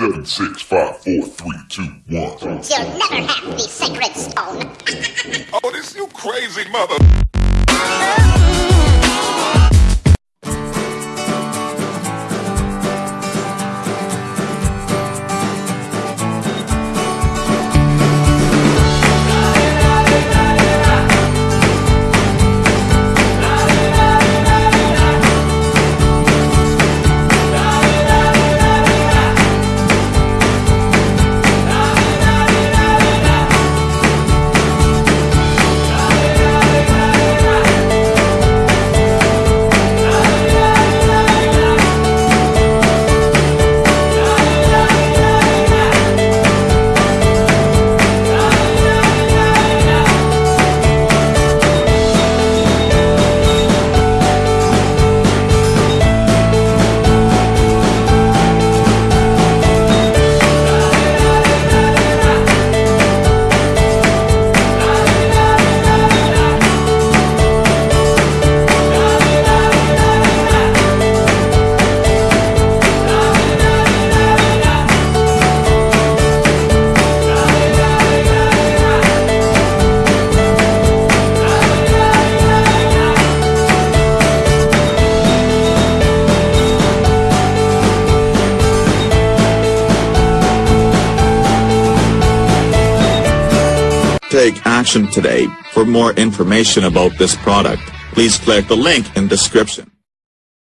Seven, six, five, four, three, two, one. You'll never have the sacred stone. Oh, this you crazy mother. Take action today. For more information about this product, please click the link in description.